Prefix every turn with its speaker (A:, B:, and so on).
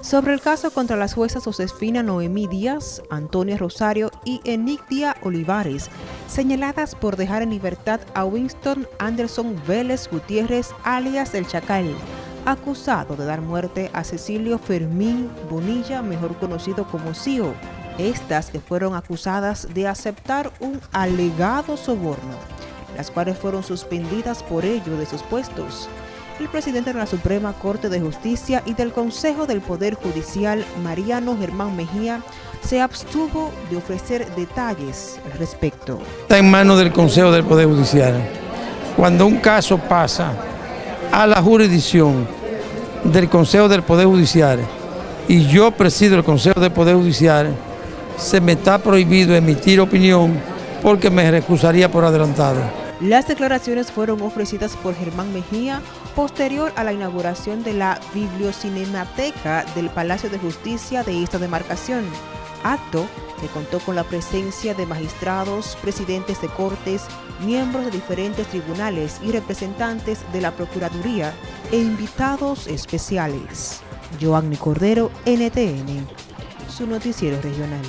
A: sobre el caso contra las juezas Josefina Noemí Díaz, Antonia Rosario y Enigdia Olivares, señaladas por dejar en libertad a Winston Anderson Vélez Gutiérrez, alias El Chacal, acusado de dar muerte a Cecilio Fermín Bonilla, mejor conocido como CIO. Estas que fueron acusadas de aceptar un alegado soborno, las cuales fueron suspendidas por ello de sus puestos el presidente de la Suprema Corte de Justicia y del Consejo del Poder Judicial, Mariano Germán Mejía, se abstuvo de ofrecer detalles al respecto.
B: Está en manos del Consejo del Poder Judicial. Cuando un caso pasa a la jurisdicción del Consejo del Poder Judicial y yo presido el Consejo del Poder Judicial, se me está prohibido emitir opinión porque me recusaría por adelantado.
A: Las declaraciones fueron ofrecidas por Germán Mejía posterior a la inauguración de la Bibliocinemateca del Palacio de Justicia de esta demarcación, acto que contó con la presencia de magistrados, presidentes de cortes, miembros de diferentes tribunales y representantes de la Procuraduría e invitados especiales. Joanny Cordero, NTN, su noticiero regional.